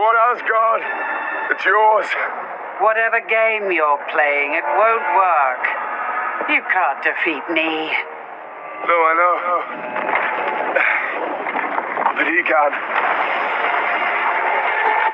on, Asgard. It's yours. Whatever game you're playing, it won't work. You can't defeat me. No, I know. But he can.